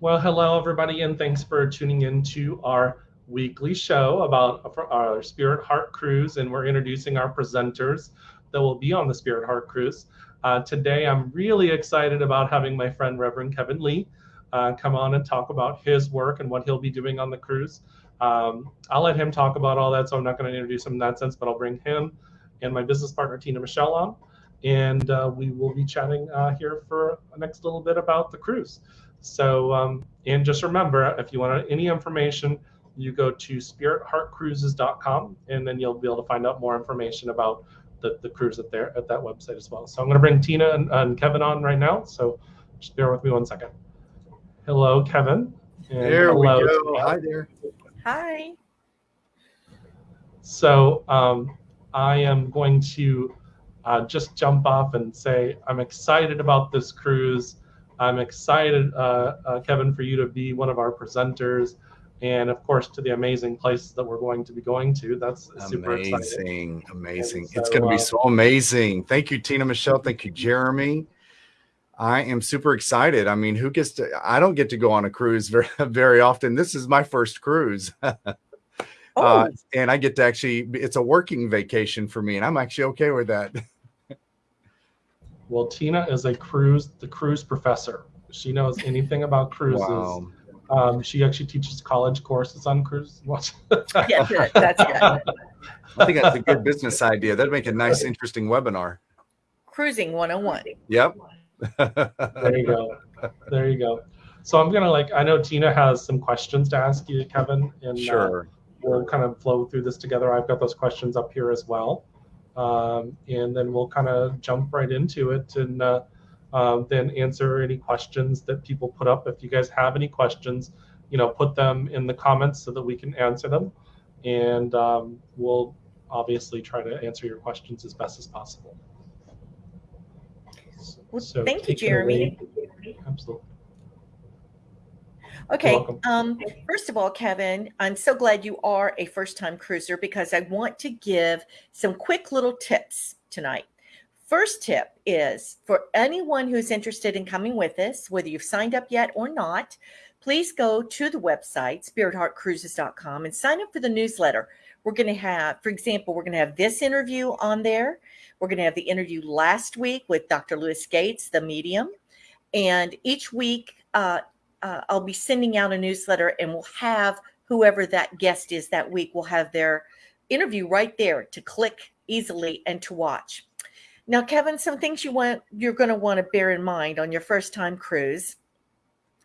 Well, hello, everybody, and thanks for tuning in to our weekly show about our Spirit Heart Cruise. And we're introducing our presenters that will be on the Spirit Heart Cruise. Uh, today, I'm really excited about having my friend Reverend Kevin Lee uh, come on and talk about his work and what he'll be doing on the cruise. Um, I'll let him talk about all that, so I'm not going to introduce him in that sense, but I'll bring him and my business partner, Tina Michelle, on. And uh, we will be chatting uh, here for the next little bit about the cruise. So, um, and just remember, if you want any information, you go to spiritheartcruises.com and then you'll be able to find out more information about the, the cruise at there at that website as well. So I'm going to bring Tina and, and Kevin on right now. So just bear with me one second. Hello, Kevin. And there hello, we go. Tina. Hi there. Hi. So um, I am going to uh, just jump off and say I'm excited about this cruise. I'm excited, uh, uh, Kevin, for you to be one of our presenters, and of course to the amazing places that we're going to be going to. That's super amazing, exciting. amazing. So, it's going to be uh, so amazing. Thank you, Tina Michelle. Thank you, Jeremy. I am super excited. I mean, who gets to? I don't get to go on a cruise very, very often. This is my first cruise. Uh, oh. Uh, and I get to actually, it's a working vacation for me, and I'm actually okay with that. Well, Tina is a cruise, the cruise professor. She knows anything about cruises. Wow. Um, she actually teaches college courses on cruise. yeah, good. That's good. I think that's a good business idea. That'd make a nice, interesting webinar. Cruising 101. Yep. there you go. There you go. So I'm gonna like I know Tina has some questions to ask you, Kevin, and uh, sure. Uh, we'll kind of flow through this together. I've got those questions up here as well um, and then we'll kind of jump right into it and uh, um, then answer any questions that people put up. If you guys have any questions, you know, put them in the comments so that we can answer them, and um, we'll obviously try to answer your questions as best as possible. Well, so thank you, Jeremy. Absolutely. Okay. Um, first of all, Kevin, I'm so glad you are a first time cruiser because I want to give some quick little tips tonight. First tip is for anyone who's interested in coming with us, whether you've signed up yet or not, please go to the website, spiritheartcruises.com, and sign up for the newsletter. We're going to have, for example, we're going to have this interview on there. We're going to have the interview last week with Dr. Lewis Gates, the medium. And each week, uh, uh, I'll be sending out a newsletter and we'll have whoever that guest is that week will have their interview right there to click easily and to watch. Now, Kevin, some things you want you're going to want to bear in mind on your first time cruise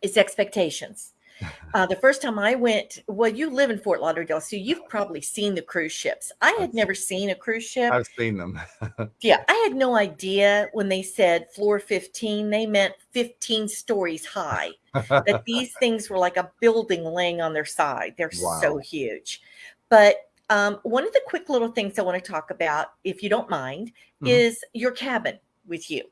is expectations. Uh, the first time I went, well, you live in Fort Lauderdale, so you've probably seen the cruise ships. I had never seen a cruise ship. I've seen them. yeah, I had no idea when they said floor 15, they meant 15 stories high. that these things were like a building laying on their side. They're wow. so huge. But um, one of the quick little things I want to talk about, if you don't mind, mm-hmm. is your cabin with you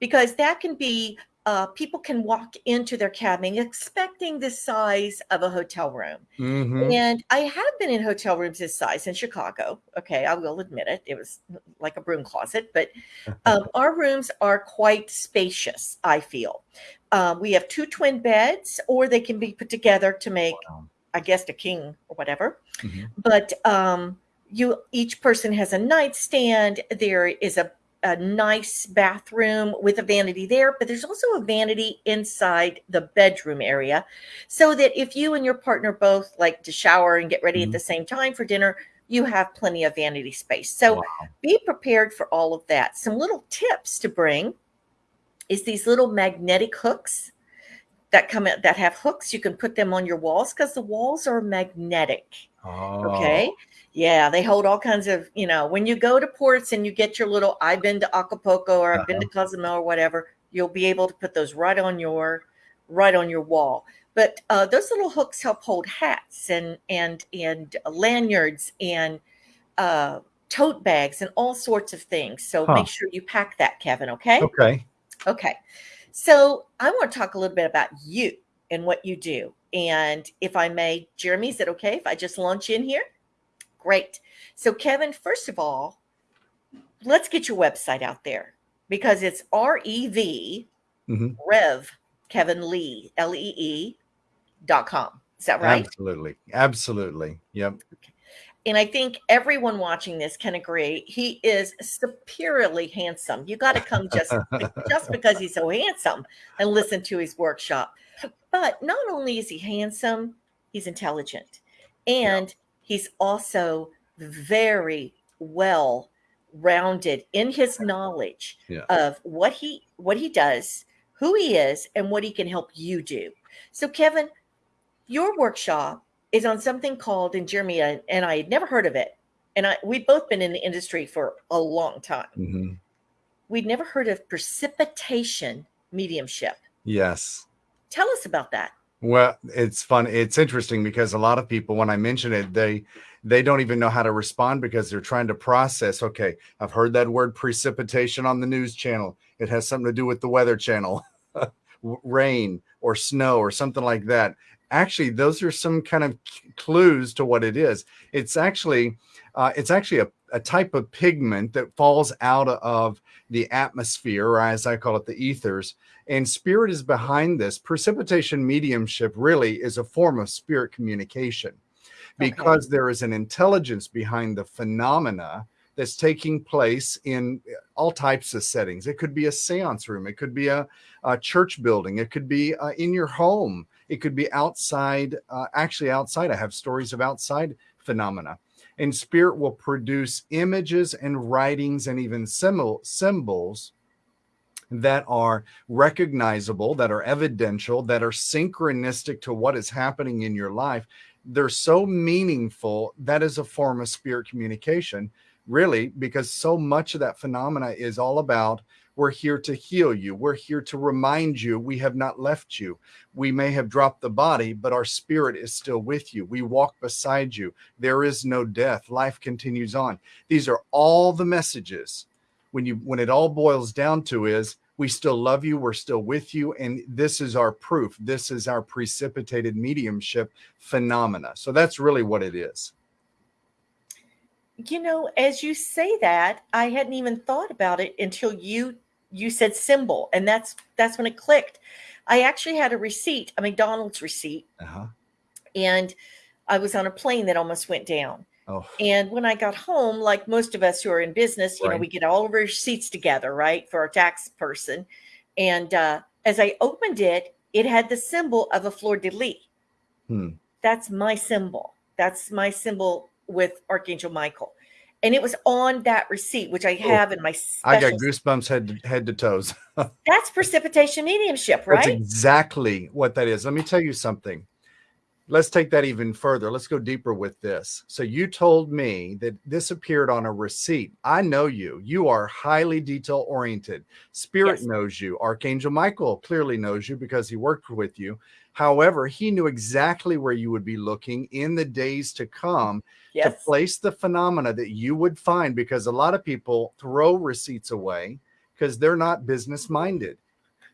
because that can be uh, people can walk into their cabin expecting the size of a hotel room. Mm-hmm. And I have been in hotel rooms this size in Chicago. Okay, I will admit it. It was like a broom closet, but um, our rooms are quite spacious, I feel. Um, we have two twin beds, or they can be put together to make, wow. I guess, a king or whatever. Mm-hmm. But um, you each person has a nightstand. There is a a nice bathroom with a vanity there, but there's also a vanity inside the bedroom area so that if you and your partner both like to shower and get ready mm-hmm. at the same time for dinner, you have plenty of vanity space. So wow. be prepared for all of that. Some little tips to bring is these little magnetic hooks that come that have hooks. You can put them on your walls because the walls are magnetic. Oh. Okay. Yeah, they hold all kinds of, you know, when you go to ports and you get your little, I've been to Acapulco or I've uh-huh. been to uh-huh. Cozumel or whatever, you'll be able to put those right on your, right on your wall. But uh, those little hooks help hold hats and and and lanyards and uh, tote bags and all sorts of things. So huh. make sure you pack that, Kevin. Okay. Okay. Okay. So I want to talk a little bit about you and what you do. And if I may, Jeremy, is it okay if I just launch in here? Great. So, Kevin, first of all, let's get your website out there because it's R E V mm-hmm. Rev Kevin Lee, L E E dot com. Is that right? Absolutely. Absolutely. Yep. And I think everyone watching this can agree he is superiorly handsome. You got to come just just because he's so handsome and listen to his workshop. But not only is he handsome, he's intelligent. And. He's also very well rounded in his knowledge yeah. of what he what he does, who he is, and what he can help you do. So, Kevin, your workshop is on something called, and Jeremy and I had never heard of it, and I we've both been in the industry for a long time. Mm-hmm. We'd never heard of precipitation mediumship. Yes. Tell us about that. Well, it's fun. It's interesting because a lot of people, when I mention it, they they don't even know how to respond because they're trying to process. Okay, I've heard that word precipitation on the news channel. It has something to do with the weather channel, rain or snow or something like that. Actually, those are some kind of clues to what it is. It's actually uh, it's actually a, a type of pigment that falls out of the atmosphere, or as I call it, the ethers. And spirit is behind this. Precipitation mediumship really is a form of spirit communication because okay. there is an intelligence behind the phenomena that's taking place in all types of settings. It could be a seance room, it could be a, a church building, it could be uh, in your home, it could be outside, uh, actually outside. I have stories of outside phenomena. And spirit will produce images and writings and even symbol, symbols that are recognizable, that are evidential, that are synchronistic to what is happening in your life they're so meaningful. That is a form of spirit communication, really, because so much of that phenomena is all about we're here to heal you. We're here to remind you we have not left you. We may have dropped the body, but our spirit is still with you. We walk beside you. There is no death. Life continues on. These are all the messages when you when it all boils down to is we still love you we're still with you and this is our proof this is our precipitated mediumship phenomena so that's really what it is you know as you say that i hadn't even thought about it until you you said symbol and that's that's when it clicked i actually had a receipt a mcdonald's receipt uh-huh. and i was on a plane that almost went down Oh. And when I got home, like most of us who are in business, you right. know, we get all of our receipts together, right, for our tax person. And uh, as I opened it, it had the symbol of a fleur de lis. Hmm. That's my symbol. That's my symbol with Archangel Michael. And it was on that receipt, which I oh, have oh, in my. I got goosebumps head to, head to toes. That's precipitation mediumship, right? That's exactly what that is. Let me tell you something let's take that even further. Let's go deeper with this. So you told me that this appeared on a receipt. I know you. You are highly detail oriented. Spirit yes. knows you. Archangel Michael clearly knows you because he worked with you. However, he knew exactly where you would be looking in the days to come yes. to place the phenomena that you would find because a lot of people throw receipts away because they're not business minded.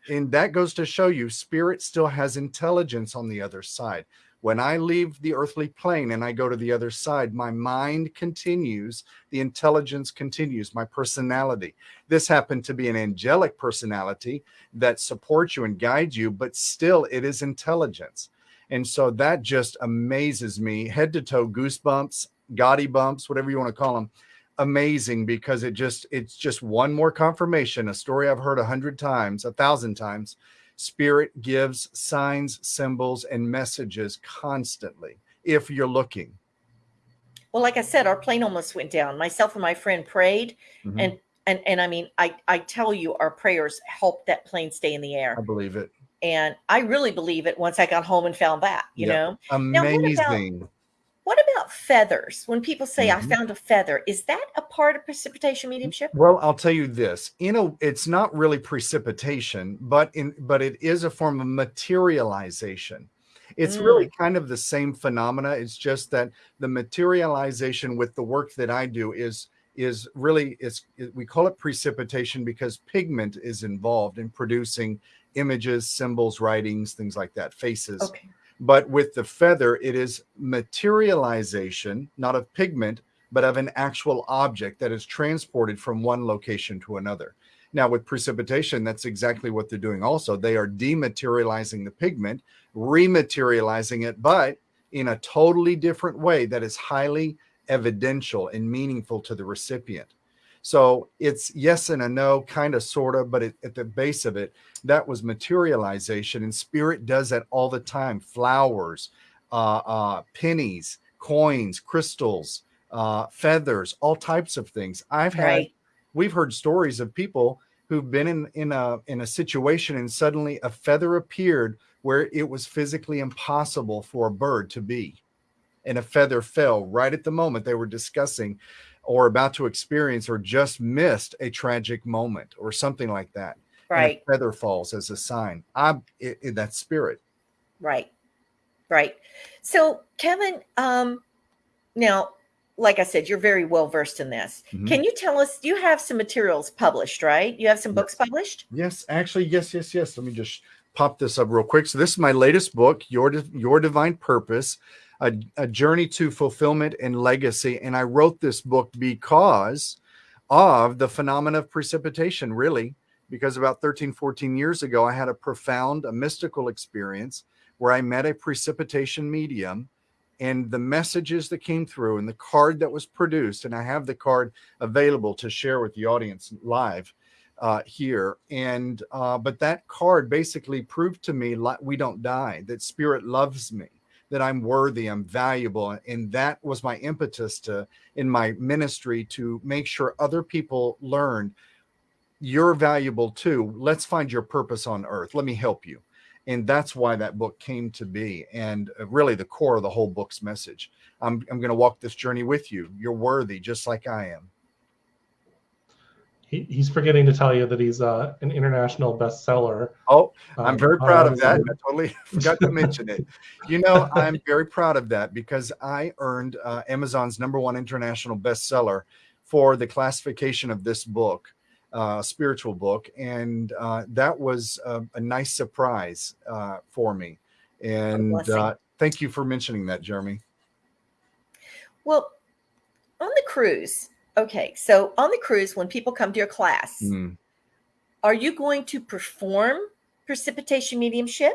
And that goes to show you spirit still has intelligence on the other side. When I leave the earthly plane and I go to the other side, my mind continues, the intelligence continues, my personality. This happened to be an angelic personality that supports you and guides you, but still it is intelligence. And so that just amazes me, head to toe, goosebumps, gaudy bumps, whatever you want to call them amazing because it just it's just one more confirmation a story i've heard a hundred times a thousand times Spirit gives signs, symbols, and messages constantly if you're looking. Well, like I said, our plane almost went down. Myself and my friend prayed, mm-hmm. and and and I mean, I I tell you, our prayers helped that plane stay in the air. I believe it, and I really believe it. Once I got home and found that, you yep. know, amazing. Now, what about feathers? When people say mm-hmm. I found a feather, is that a part of precipitation mediumship? Well, I'll tell you this. You know, it's not really precipitation, but in but it is a form of materialization. It's mm. really kind of the same phenomena. It's just that the materialization with the work that I do is is really is we call it precipitation because pigment is involved in producing images, symbols, writings, things like that, faces. Okay. But with the feather, it is materialization, not of pigment, but of an actual object that is transported from one location to another. Now, with precipitation, that's exactly what they're doing also. They are dematerializing the pigment, rematerializing it, but in a totally different way that is highly evidential and meaningful to the recipient. So it's yes and a no, kind of, sort of, but it, at the base of it, that was materialization. And spirit does that all the time. Flowers, uh, uh, pennies, coins, crystals, uh, feathers, all types of things. I've had, right. we've heard stories of people who've been in, in a, in a situation and suddenly a feather appeared where it was physically impossible for a bird to be. And a feather fell right at the moment they were discussing or about to experience or just missed a tragic moment or something like that. Right. feather falls as a sign. I'm in that spirit. Right. Right. So Kevin, um, now, like I said, you're very well versed in this. Mm-hmm. Can you tell us, you have some materials published, right? You have some books published? Yes, actually, yes, yes, yes. Let me just pop this up real quick. So this is my latest book, Your Your Divine Purpose a, a journey to fulfillment and legacy. And I wrote this book because of the phenomena of precipitation, really, because about 13, 14 years ago, I had a profound, a mystical experience where I met a precipitation medium and the messages that came through and the card that was produced. And I have the card available to share with the audience live uh, here. And, uh, but that card basically proved to me like we don't die, that spirit loves me that I'm worthy, I'm valuable. And that was my impetus to in my ministry to make sure other people learned you're valuable too. Let's find your purpose on earth. Let me help you. And that's why that book came to be. And uh, really the core of the whole book's message. I'm, I'm going to walk this journey with you. You're worthy just like I am he, he's forgetting to tell you that he's uh, an international bestseller. Oh, I'm um, very proud of that. I totally forgot to mention it. You know, I'm very proud of that because I earned uh, Amazon's number one international bestseller for the classification of this book, uh, spiritual book, and uh, that was a, a nice surprise uh, for me. And uh, thank you for mentioning that, Jeremy. Well, on the cruise, Okay, so on the cruise, when people come to your class, mm. are you going to perform precipitation mediumship?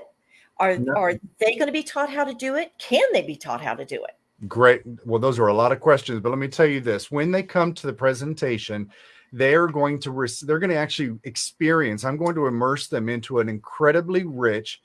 Are no. are they going to be taught how to do it? Can they be taught how to do it? Great. Well, those are a lot of questions, but let me tell you this: when they come to the presentation, they are going to they're going to actually experience. I'm going to immerse them into an incredibly rich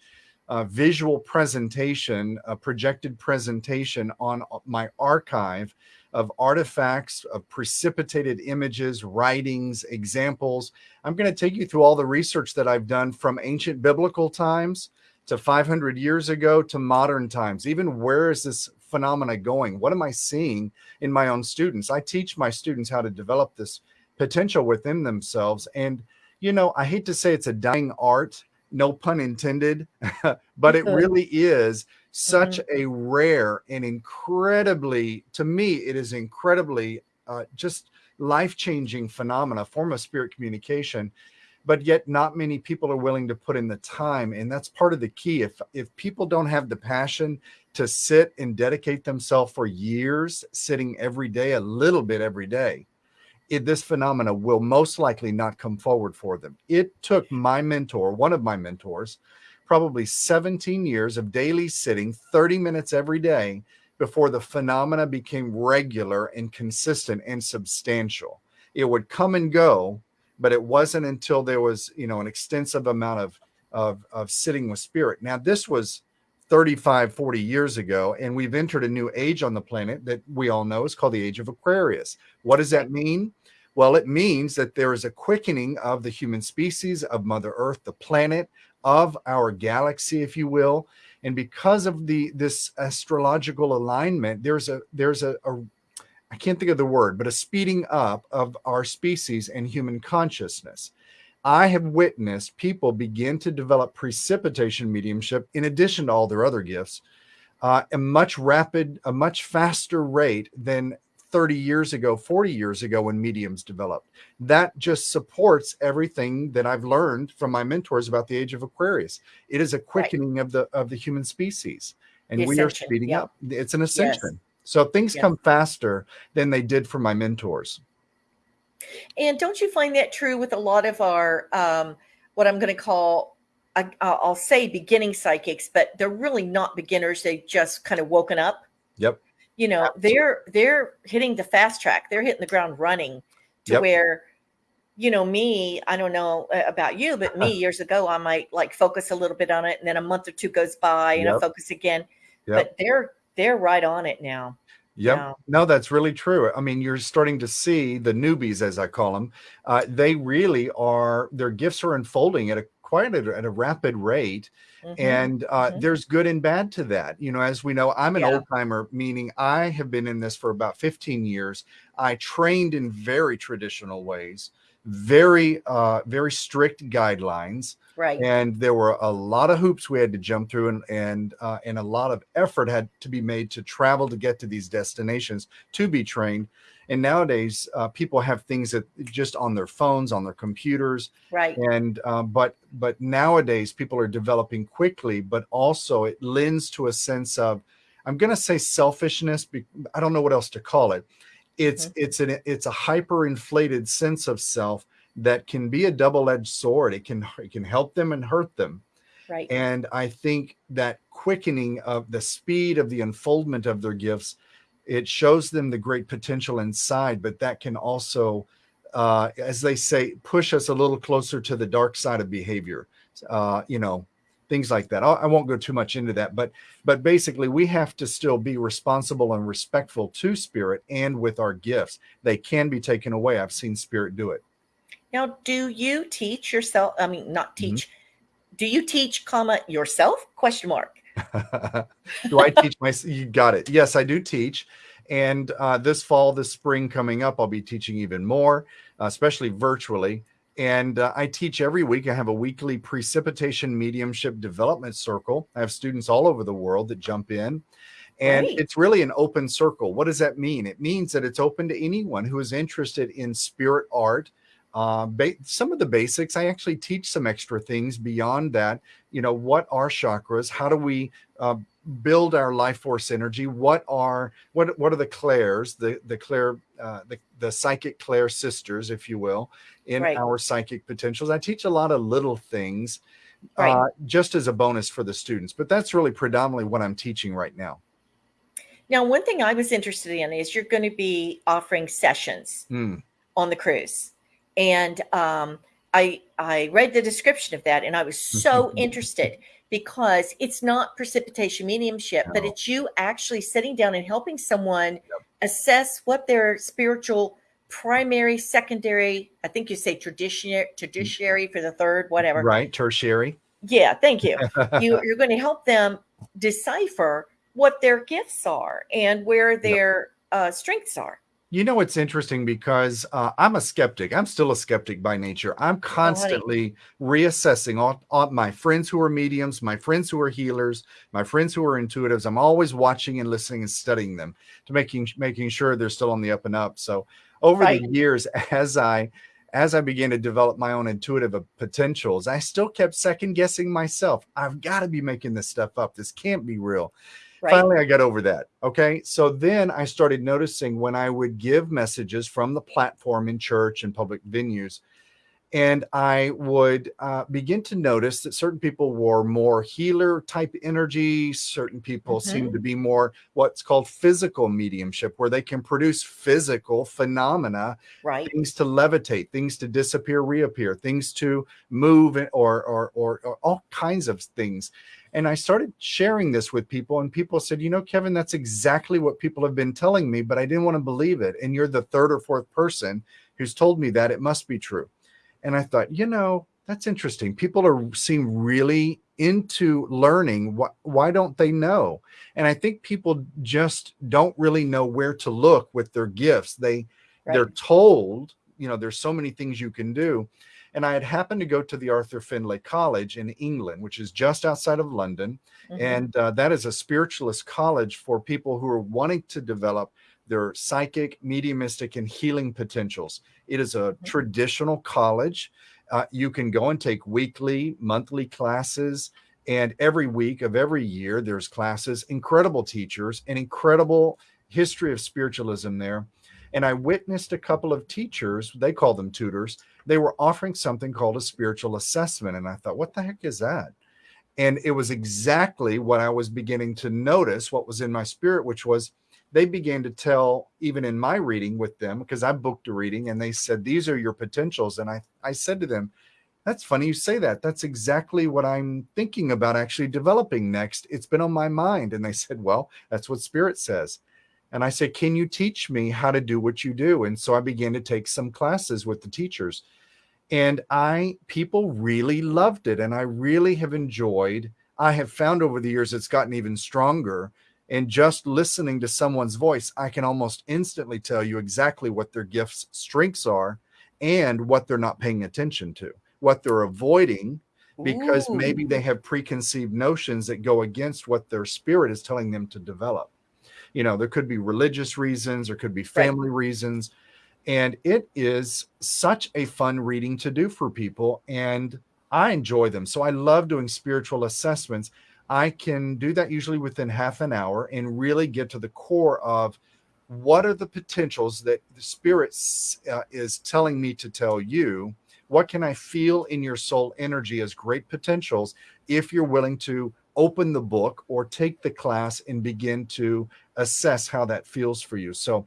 uh, visual presentation, a projected presentation on uh, my archive of artifacts, of precipitated images, writings, examples. I'm going to take you through all the research that I've done from ancient biblical times to 500 years ago to modern times. Even where is this phenomena going? What am I seeing in my own students? I teach my students how to develop this potential within themselves. And, you know, I hate to say it's a dying art, no pun intended, but it really is such mm-hmm. a rare and incredibly, to me, it is incredibly uh, just life-changing phenomena, form of spirit communication, but yet not many people are willing to put in the time. And that's part of the key. If, if people don't have the passion to sit and dedicate themselves for years, sitting every day, a little bit every day, it, this phenomena will most likely not come forward for them. It took my mentor, one of my mentors, probably 17 years of daily sitting, 30 minutes every day before the phenomena became regular and consistent and substantial. It would come and go, but it wasn't until there was, you know, an extensive amount of, of, of sitting with spirit. Now, this was 35, 40 years ago, and we've entered a new age on the planet that we all know is called the age of Aquarius. What does that mean? Well, it means that there is a quickening of the human species, of Mother Earth, the planet, of our galaxy, if you will. And because of the this astrological alignment, there's a there's a, a I can't think of the word, but a speeding up of our species and human consciousness. I have witnessed people begin to develop precipitation mediumship in addition to all their other gifts, uh, a much rapid, a much faster rate than 30 years ago, 40 years ago when mediums developed. That just supports everything that I've learned from my mentors about the age of Aquarius. It is a quickening right. of the of the human species and the we are speeding yep. up. It's an ascension. Yes. So things yes. come faster than they did for my mentors. And don't you find that true with a lot of our, um, what I'm going to call, I, I'll say beginning psychics, but they're really not beginners. They've just kind of woken up. Yep. You know, Absolutely. they're they're hitting the fast track. They're hitting the ground running to yep. where, you know, me. I don't know uh, about you, but me years ago, I might like focus a little bit on it, and then a month or two goes by, and yep. I focus again. Yep. But they're they're right on it now. Yep. Yeah. No, that's really true. I mean, you're starting to see the newbies, as I call them. Uh, they really are. Their gifts are unfolding at a quite a, at a rapid rate, mm-hmm. and uh, mm-hmm. there's good and bad to that. You know, as we know, I'm an yeah. old timer, meaning I have been in this for about 15 years. I trained in very traditional ways, very uh, very strict guidelines. Right. And there were a lot of hoops we had to jump through and and uh, and a lot of effort had to be made to travel to get to these destinations to be trained. And nowadays, uh, people have things that just on their phones, on their computers, right? And uh, but but nowadays, people are developing quickly, but also it lends to a sense of, I'm going to say selfishness. I don't know what else to call it. It's mm-hmm. it's an it's a hyper inflated sense of self that can be a double-edged sword. It can it can help them and hurt them. Right. And I think that quickening of the speed of the unfoldment of their gifts, it shows them the great potential inside, but that can also, uh, as they say, push us a little closer to the dark side of behavior. Uh, you know, things like that. I won't go too much into that, but but basically, we have to still be responsible and respectful to spirit and with our gifts. They can be taken away. I've seen spirit do it. Now, do you teach yourself? I mean, not mm-hmm. teach. Mm-hmm. Do you teach, comma yourself? Question mark. do I teach my? You got it. Yes, I do teach. And uh, this fall, this spring coming up, I'll be teaching even more, especially virtually. And uh, I teach every week. I have a weekly precipitation mediumship development circle. I have students all over the world that jump in. And right. it's really an open circle. What does that mean? It means that it's open to anyone who is interested in spirit art, uh, some of the basics. I actually teach some extra things beyond that. You know, what are chakras? How do we uh, build our life force energy? What are what what are the clairs, the the clair, uh, the the psychic clair sisters, if you will, in right. our psychic potentials? I teach a lot of little things. Right. Uh, just as a bonus for the students, but that's really predominantly what I'm teaching right now. Now, one thing I was interested in is you're going to be offering sessions mm. on the cruise and um, I I read the description of that, and I was so interested because it's not precipitation mediumship, no. but it's you actually sitting down and helping someone yep. assess what their spiritual primary, secondary, I think you say traditionary, tertiary for the third, whatever. Right, tertiary. Yeah, thank you. you you're going to help them decipher what their gifts are and where their yep. uh, strengths are. You know, it's interesting because uh, I'm a skeptic. I'm still a skeptic by nature. I'm constantly reassessing all, all, my friends who are mediums, my friends who are healers, my friends who are intuitives. I'm always watching and listening and studying them to making making sure they're still on the up and up. So over right. the years, as I as I began to develop my own intuitive potentials, I still kept second guessing myself. I've got to be making this stuff up. This can't be real. Right. Finally, I got over that. Okay. So then I started noticing when I would give messages from the platform in church and public venues, and I would uh, begin to notice that certain people were more healer type energy. Certain people mm-hmm. seem to be more what's called physical mediumship, where they can produce physical phenomena, right? Things to levitate, things to disappear, reappear, things to move, or or or, or all kinds of things. And I started sharing this with people, and people said, You know, Kevin, that's exactly what people have been telling me, but I didn't want to believe it. And you're the third or fourth person who's told me that it must be true. And I thought, you know, that's interesting. People are seem really into learning. Why, why don't they know? And I think people just don't really know where to look with their gifts. They right. they're told, you know, there's so many things you can do. And I had happened to go to the Arthur Findlay College in England, which is just outside of London. Mm-hmm. And uh, that is a spiritualist college for people who are wanting to develop their psychic, mediumistic, and healing potentials. It is a mm-hmm. traditional college. Uh, you can go and take weekly, monthly classes. And every week of every year, there's classes, incredible teachers, an incredible history of spiritualism there. And I witnessed a couple of teachers, they call them tutors, they were offering something called a spiritual assessment. And I thought, what the heck is that? And it was exactly what I was beginning to notice, what was in my spirit, which was they began to tell, even in my reading with them, because I booked a reading and they said, These are your potentials. And I, I said to them, That's funny you say that. That's exactly what I'm thinking about actually developing next. It's been on my mind. And they said, Well, that's what spirit says. And I said, Can you teach me how to do what you do? And so I began to take some classes with the teachers. And I, people really loved it. And I really have enjoyed, I have found over the years it's gotten even stronger and just listening to someone's voice, I can almost instantly tell you exactly what their gifts, strengths are, and what they're not paying attention to, what they're avoiding, because Ooh. maybe they have preconceived notions that go against what their spirit is telling them to develop. You know, there could be religious reasons, there could be family right. reasons. And it is such a fun reading to do for people. And I enjoy them. So I love doing spiritual assessments I can do that usually within half an hour and really get to the core of what are the potentials that the spirit uh, is telling me to tell you what can i feel in your soul energy as great potentials if you're willing to open the book or take the class and begin to assess how that feels for you so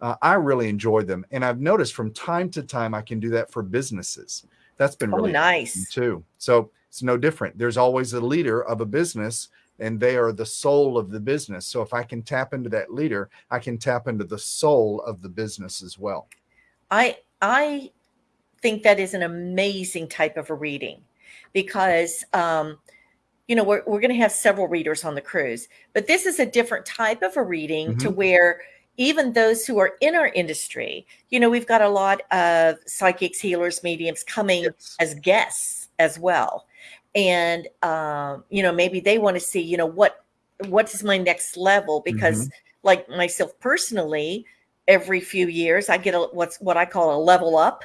uh, i really enjoy them and i've noticed from time to time i can do that for businesses that's been oh, really nice too so it's no different. There's always a leader of a business and they are the soul of the business. So if I can tap into that leader, I can tap into the soul of the business as well. I I think that is an amazing type of a reading because um, you know we're, we're going to have several readers on the cruise but this is a different type of a reading mm-hmm. to where even those who are in our industry you know we've got a lot of psychics healers mediums coming yes. as guests as well and um, you know maybe they want to see you know what what is my next level because mm-hmm. like myself personally every few years i get a what's what i call a level up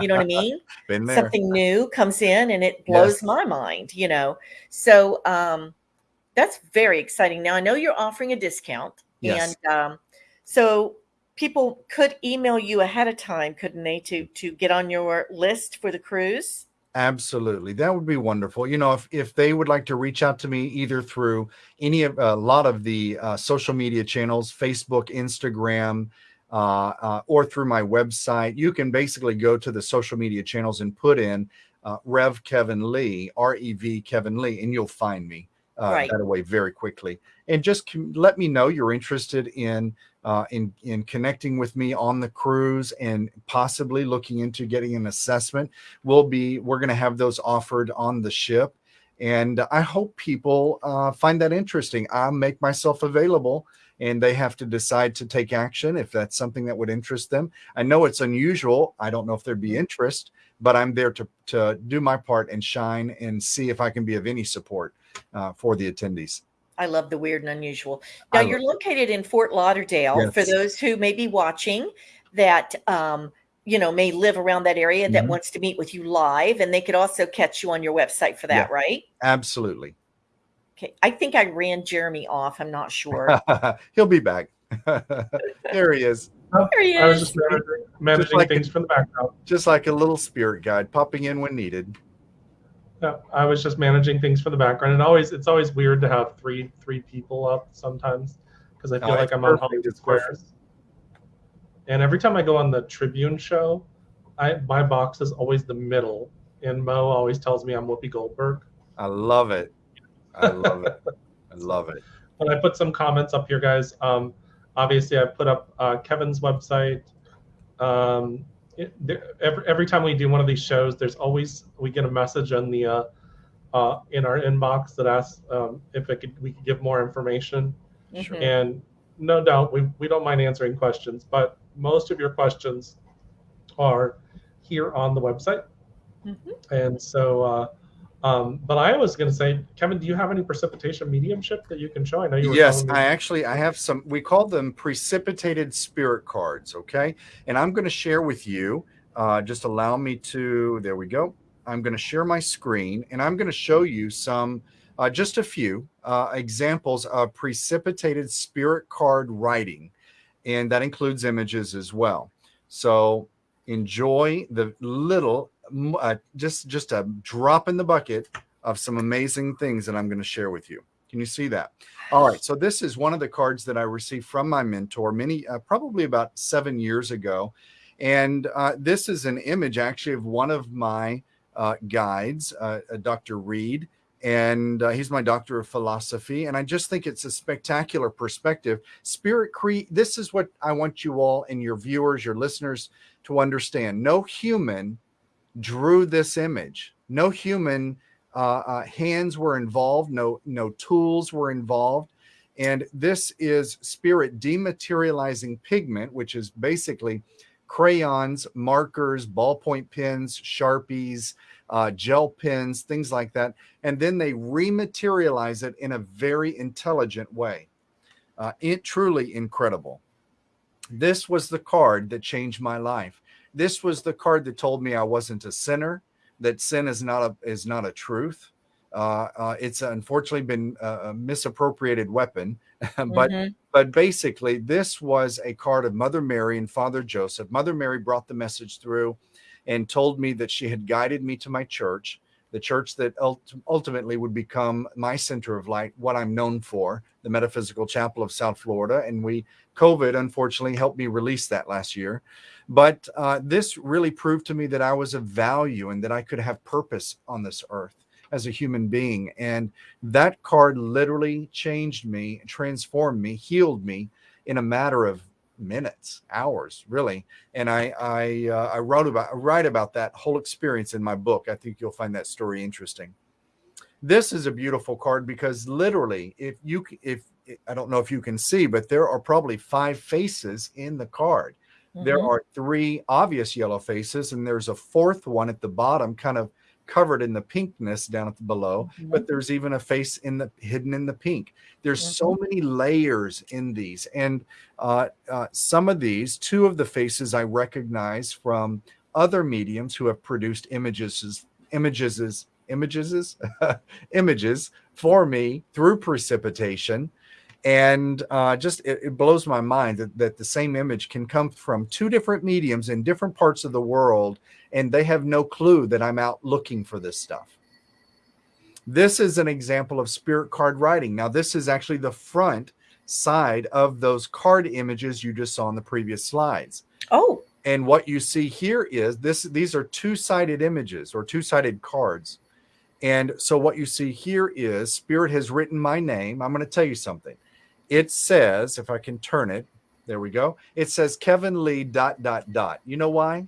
you know what i mean something new comes in and it blows yes. my mind you know so um that's very exciting now i know you're offering a discount yes. and um so people could email you ahead of time couldn't they to to get on your list for the cruise Absolutely. That would be wonderful. You know, if, if they would like to reach out to me either through any of a lot of the uh, social media channels, Facebook, Instagram, uh, uh, or through my website, you can basically go to the social media channels and put in uh, Rev Kevin Lee, R E V Kevin Lee, and you'll find me uh, right. that way very quickly. And just let me know you're interested in uh, in in connecting with me on the cruise and possibly looking into getting an assessment. We'll be we're going to have those offered on the ship, and I hope people uh, find that interesting. I'll make myself available. And they have to decide to take action if that's something that would interest them. I know it's unusual. I don't know if there'd be mm-hmm. interest, but I'm there to to do my part and shine and see if I can be of any support uh, for the attendees. I love the weird and unusual. Now you're located in Fort Lauderdale. Yes. For those who may be watching, that um, you know may live around that area that mm-hmm. wants to meet with you live, and they could also catch you on your website for that, yeah, right? Absolutely. Okay, I think I ran Jeremy off. I'm not sure. He'll be back. there he is. Oh, there he is. I was just managing, managing just like things a, from the background. Just like a little spirit guide popping in when needed. Yeah, I was just managing things for the background, and always it's always weird to have three three people up sometimes because I feel no, like I'm perfect. on Hollywood Squares. And every time I go on the Tribune show, I my box is always the middle, and Mo always tells me I'm Whoopi Goldberg. I love it. I love it. I love it. But I put some comments up here, guys. Um, obviously, I put up uh, Kevin's website. Um, it, there, every, every time we do one of these shows, there's always we get a message in the uh, uh, in our inbox that asks um, if it could we could give more information. Mm-hmm. And no doubt we, we don't mind answering questions, but most of your questions are here on the website. Mm-hmm. And so uh, um, but I was going to say, Kevin, do you have any precipitation mediumship that you can show? I know you. yes, I actually I have some. We call them precipitated spirit cards. Okay, and I'm going to share with you. Uh, just allow me to. There we go. I'm going to share my screen, and I'm going to show you some, uh, just a few uh, examples of precipitated spirit card writing. and that includes images as well. So enjoy the little, uh, just just a drop in the bucket of some amazing things that I'm going to share with you. Can you see that? All right. So this is one of the cards that I received from my mentor many, uh, probably about seven years ago. And uh, this is an image actually of one of my uh, guides, uh, Dr. Reed and uh, he's my doctor of philosophy and i just think it's a spectacular perspective spirit create this is what i want you all and your viewers your listeners to understand no human drew this image no human uh, uh, hands were involved no no tools were involved and this is spirit dematerializing pigment which is basically crayons markers ballpoint pens sharpies uh, gel pens, things like that. And then they rematerialize it in a very intelligent way. Uh, it truly incredible. This was the card that changed my life. This was the card that told me I wasn't a sinner, that sin is not a is not a truth. Uh, uh, it's unfortunately been a, misappropriated weapon, but mm-hmm. but basically this was a card of Mother Mary and Father Joseph. Mother Mary brought the message through and told me that she had guided me to my church, the church that ultimately would become my center of light, what I'm known for, the Metaphysical Chapel of South Florida. And we, COVID, unfortunately, helped me release that last year. But uh, this really proved to me that I was of value and that I could have purpose on this earth as a human being. And that card literally changed me, transformed me, healed me in a matter of minutes, hours, really. And I I, uh, I wrote about I write about that whole experience in my book. I think you'll find that story interesting. This is a beautiful card because literally, if you if I don't know if you can see, but there are probably five faces in the card. Mm-hmm. There are three obvious yellow faces, and there's a fourth one at the bottom, kind of covered in the pinkness down at the below, mm-hmm. but there's even a face in the hidden in the pink. There's mm-hmm. so many layers in these, and uh, uh, some of these, two of the faces I recognize from other mediums who have produced images, images, images, images for me through precipitation and uh, just it, it, blows my mind that, that the same image can come from two different mediums in different parts of the world and they have no clue that i'm out looking for this stuff. This is an example of spirit card writing. Now this is actually the front side of those card images you just saw in the previous slides. Oh. And what you see here is this these are two-sided images or two-sided cards. And so what you see here is spirit has written my name. I'm going to tell you something it says, if I can turn it, there we go. It says Kevin Lee dot dot dot. You know why?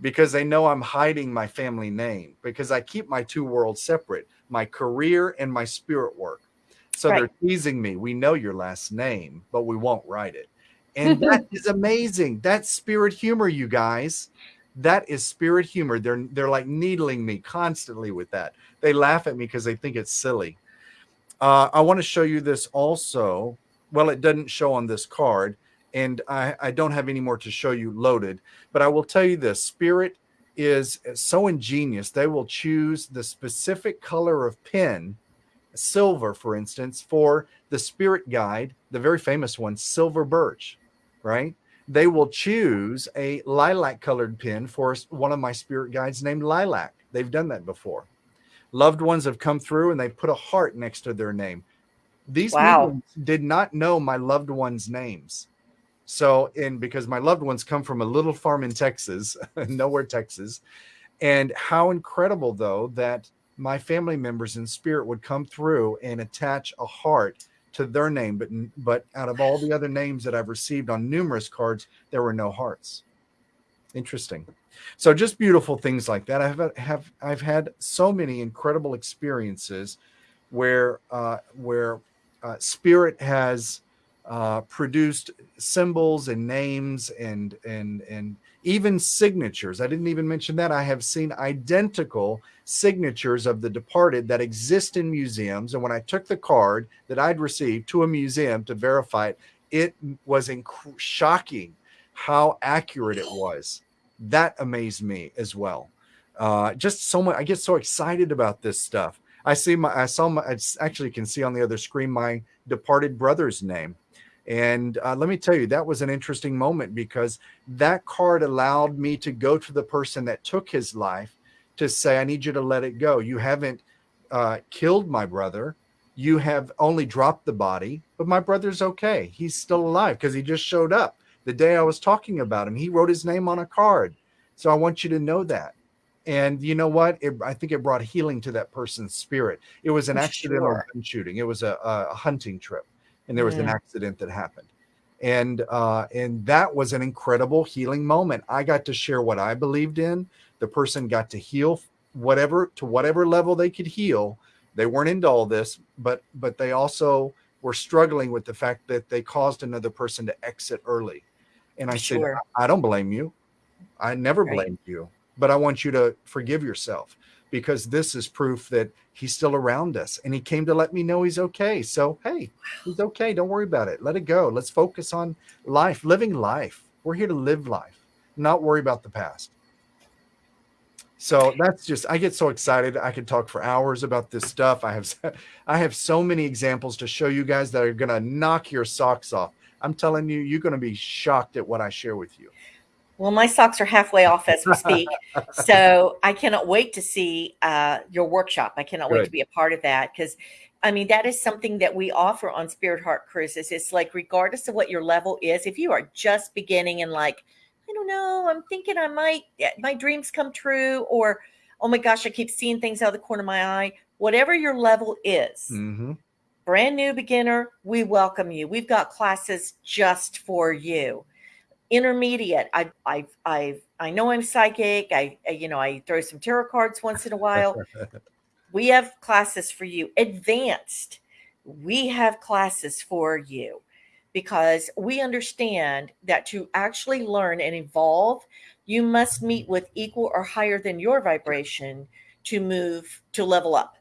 Because they know I'm hiding my family name because I keep my two worlds separate, my career and my spirit work. So right. they're teasing me. We know your last name, but we won't write it. And that is amazing. That's spirit humor, you guys. That is spirit humor. They're they're like needling me constantly with that. They laugh at me because they think it's silly. Uh, I want to show you this also. Well, it doesn't show on this card, and I, I don't have any more to show you loaded, but I will tell you this Spirit is so ingenious. They will choose the specific color of pen, silver, for instance, for the Spirit Guide, the very famous one, Silver Birch, right? They will choose a lilac colored pen for one of my Spirit Guides named Lilac. They've done that before loved ones have come through and they put a heart next to their name. These wow. did not know my loved ones' names. So, and because my loved ones come from a little farm in Texas, nowhere Texas, and how incredible though that my family members in spirit would come through and attach a heart to their name, but but out of all the other names that I've received on numerous cards, there were no hearts. Interesting. So just beautiful things like that. I've have I've had so many incredible experiences where uh, where uh, spirit has uh, produced symbols and names and and and even signatures. I didn't even mention that. I have seen identical signatures of the departed that exist in museums. And when I took the card that I'd received to a museum to verify it, it was shocking how accurate it was that amazed me as well. Uh, just so much. I get so excited about this stuff. I see my, I saw my, I actually can see on the other screen my departed brother's name. And uh, let me tell you, that was an interesting moment because that card allowed me to go to the person that took his life to say, I need you to let it go. You haven't uh, killed my brother. You have only dropped the body, but my brother's okay. He's still alive because he just showed up the day I was talking about him. He wrote his name on a card. So I want you to know that. And you know what? It, I think it brought healing to that person's spirit. It was an accidental sure. shooting. It was a, a, hunting trip, and there was an accident that happened. And uh, and that was an incredible healing moment. I got to share what I believed in. The person got to heal whatever to whatever level they could heal. They weren't into all this, but but they also were struggling with the fact that they caused another person to exit early. And I sure. said, I don't blame you. I never right. blamed you, but I want you to forgive yourself because this is proof that he's still around us and he came to let me know he's okay. So, hey, he's okay. Don't worry about it. Let it go. Let's focus on life, living life. We're here to live life, not worry about the past. So that's just I get so excited. I could talk for hours about this stuff. I have I have so many examples to show you guys that are going to knock your socks off. I'm telling you, you're going to be shocked at what I share with you. Well, my socks are halfway off as we speak. so I cannot wait to see uh, your workshop. I cannot Good. wait to be a part of that because I mean, that is something that we offer on Spirit Heart Cruises. It's like, regardless of what your level is, if you are just beginning and like, I don't know, I'm thinking I might, my dreams come true, or oh my gosh, I keep seeing things out of the corner of my eye, whatever your level is, mm-hmm. Brand new beginner, we welcome you. We've got classes just for you intermediate. I I I I know I'm psychic. I, I you know I throw some tarot cards once in a while. we have classes for you. Advanced, we have classes for you because we understand that to actually learn and evolve, you must meet with equal or higher than your vibration to move to level up.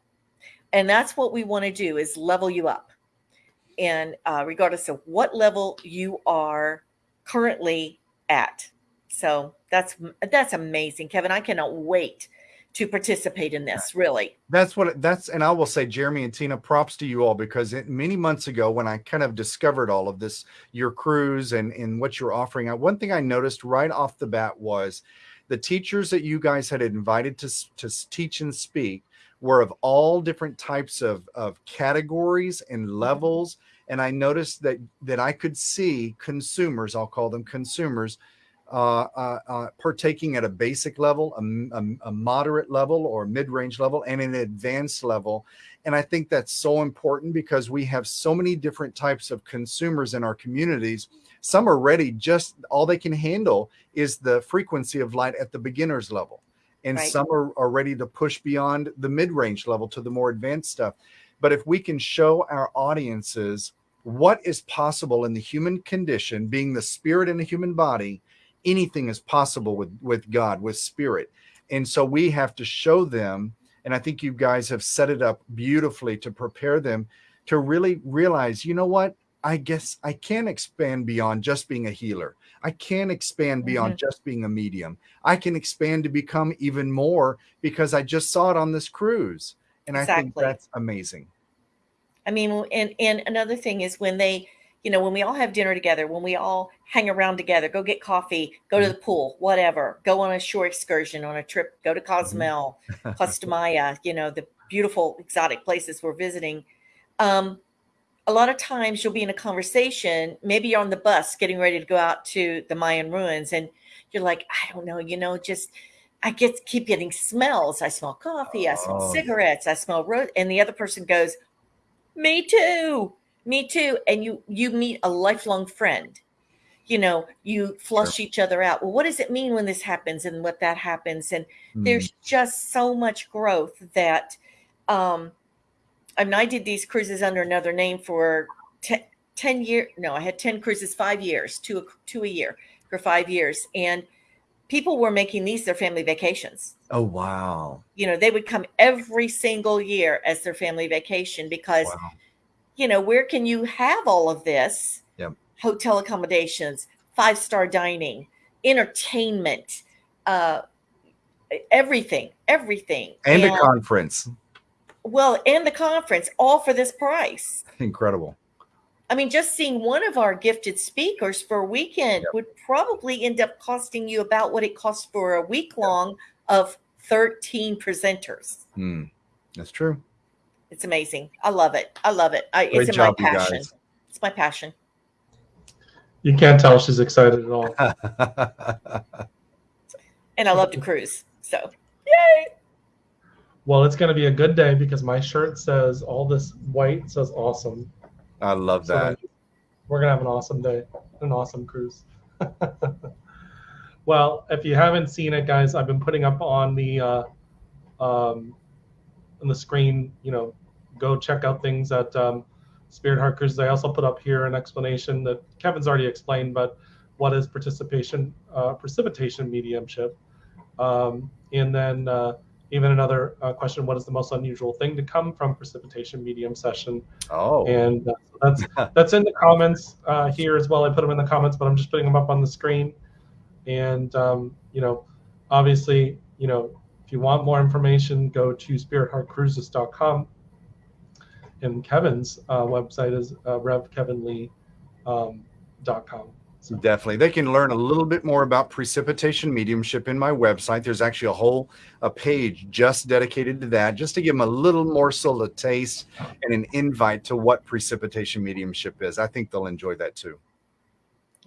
And that's what we want to do is level you up. And uh, regardless of what level you are currently at. So that's that's amazing, Kevin. I cannot wait to participate in this. Really, that's what that's. And I will say, Jeremy and Tina, props to you all because it, many months ago, when I kind of discovered all of this, your cruise and and what you're offering, one thing I noticed right off the bat was the teachers that you guys had invited to to teach and speak were of all different types of of categories and mm-hmm. levels and I noticed that that I could see consumers, I'll call them consumers, uh, uh, uh, partaking at a basic level, a, a, a moderate level, or mid-range level, and an advanced level. And I think that's so important because we have so many different types of consumers in our communities. Some are ready; just all they can handle is the frequency of light at the beginner's level, and right. some are, are ready to push beyond the mid-range level to the more advanced stuff. But if we can show our audiences what is possible in the human condition, being the spirit in the human body, anything is possible with, with God, with spirit. And so we have to show them, and I think you guys have set it up beautifully to prepare them to really realize, you know what? I guess I can expand beyond just being a healer. I can expand beyond mm-hmm. just being a medium. I can expand to become even more because I just saw it on this cruise. And exactly. I think that's amazing. I mean, and and another thing is when they, you know, when we all have dinner together, when we all hang around together, go get coffee, go to mm-hmm. the pool, whatever, go on a shore excursion, on a trip, go to mm-hmm. Cozumel, Costa Maya, you know, the beautiful exotic places we're visiting. Um, a lot of times you'll be in a conversation, maybe you're on the bus getting ready to go out to the Mayan ruins, and you're like, I don't know, you know, just I get keep getting smells. I smell coffee, I smell oh. cigarettes, I smell road, and the other person goes, me too me too and you you meet a lifelong friend you know you flush sure. each other out well what does it mean when this happens and what that happens and mm. there's just so much growth that um i mean i did these cruises under another name for 10, 10 years no i had 10 cruises five years two two a year for five years and people were making these their family vacations Oh wow. You know, they would come every single year as their family vacation because wow. you know, where can you have all of this? Yep. Hotel accommodations, five-star dining, entertainment, uh everything, everything. And, and a conference. Well, and the conference all for this price. Incredible. I mean, just seeing one of our gifted speakers for a weekend Yep. would probably end up costing you about what it costs for a week long of 13 presenters. Hmm. That's true. It's amazing. I love it. I love it. I, Great it's job, my you passion. guys. It's my passion. You can't tell she's excited at all. And I love to cruise. So, yay. Well, it's going to be a good day because my shirt says all this white says awesome. I love So that. we're gonna have an awesome day, an awesome cruise. well, if you haven't seen it, guys, I've been putting up on the uh, um, on the screen. You know, go check out things at um, Spirit Heart Cruises. I also put up here an explanation that Kevin's already explained, but what is participation uh, precipitation mediumship, um, and then. Uh, even another uh, question: What is the most unusual thing to come from precipitation medium session? Oh, and uh, that's that's in the comments uh, here as well. I put them in the comments, but I'm just putting them up on the screen. And um, you know, obviously, you know, if you want more information, go to spiritheartcruises.com. And Kevin's uh, website is uh, revkevinlee.com. Um, Definitely. They can learn a little bit more about precipitation mediumship in my website. There's actually a whole a page just dedicated to that, just to give them a little morsel of taste and an invite to what precipitation mediumship is. I think they'll enjoy that too.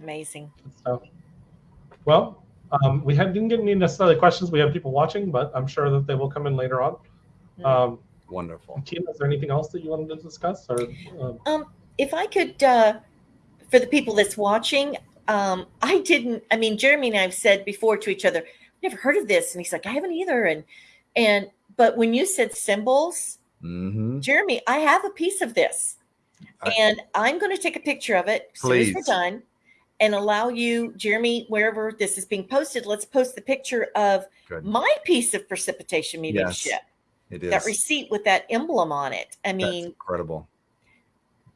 Amazing. so. well, um, we had, didn't get any necessarily questions. We have people watching, but I'm sure that they will come in later on. Mhm. Um, Wonderful. Tina, is there anything else that you wanted to discuss? Or um, Um, if I could, uh, for the people that's watching, um, I didn't. I mean, Jeremy and I have said before to each other, "Never heard of this," and he's like, "I haven't either." And and but when you said symbols, hmm Jeremy, I have a piece of this, I- and I'm going to take a picture of it as soon as we're done, and allow you, Jeremy, wherever this is being posted. Let's post the picture of Good. my piece of precipitation mediumship. It is. That receipt with that emblem on it. I That's mean, incredible.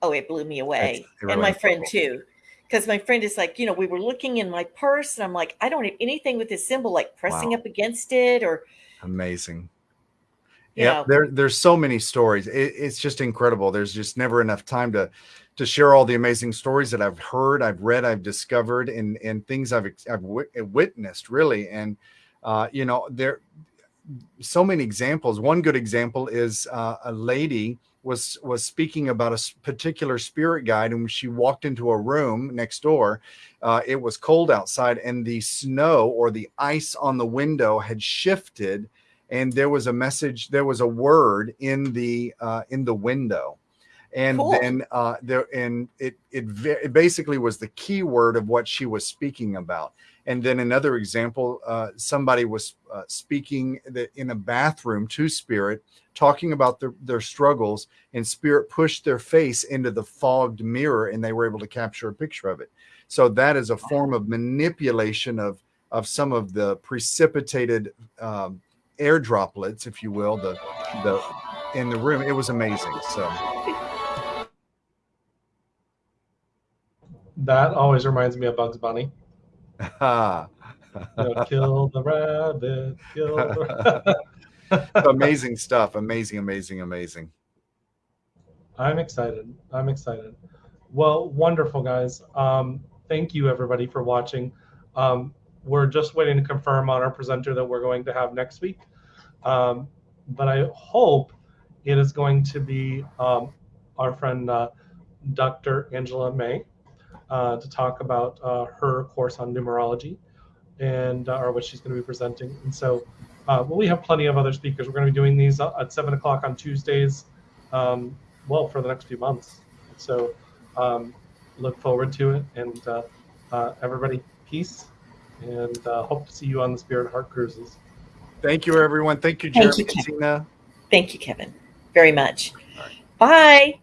Oh, it blew me away. And my friend too. Because my friend is like, you know, we were looking in my purse and I'm like, I don't have anything with this symbol like pressing Wow. up against it or, Amazing. Yeah, there there's so many stories. It, it's just incredible. There's just never enough time to to share all the amazing stories that I've heard, I've read, I've discovered, and and things I've I've wit- witnessed really. And uh, you know, there so many examples. One good example is uh, a lady was was speaking about a particular spirit guide, and when she walked into a room next door, uh, it was cold outside, and the snow or the ice on the window had shifted and there was a message there was a word in the uh, in the window and Cool. then uh, there and it it, it basically was the key word of what she was speaking about and then another example uh, somebody was uh, speaking in a bathroom to spirit talking about their, their struggles and spirit pushed their face into the fogged mirror and they were able to capture a picture of it so that is a form of manipulation of of some of the precipitated um, air droplets, if you will, the the in the room. It was amazing. So that always reminds me of Bugs Bunny. know, kill the rabbit, kill the rabbit. amazing stuff. Amazing, amazing, amazing. I'm excited. I'm excited. Well, wonderful, guys. Um, thank you, everybody, for watching. Um, we're just waiting to confirm on our presenter that we're going to have next week. Um, but I hope it is going to be um, our friend uh, Dr. Angela May uh, to talk about uh, her course on numerology and uh, or what she's going to be presenting. And so, uh, well, we have plenty of other speakers. We're going to be doing these uh, at seven o'clock on Tuesdays. Um, well, for the next few months. So, um, look forward to it. And uh, uh, everybody, peace, and uh, hope to see you on the Spirit Heart Cruises. Thank you, everyone. Thank you, Thank you, and Ken. Tina. thank you, Kevin, very much. All right. Bye.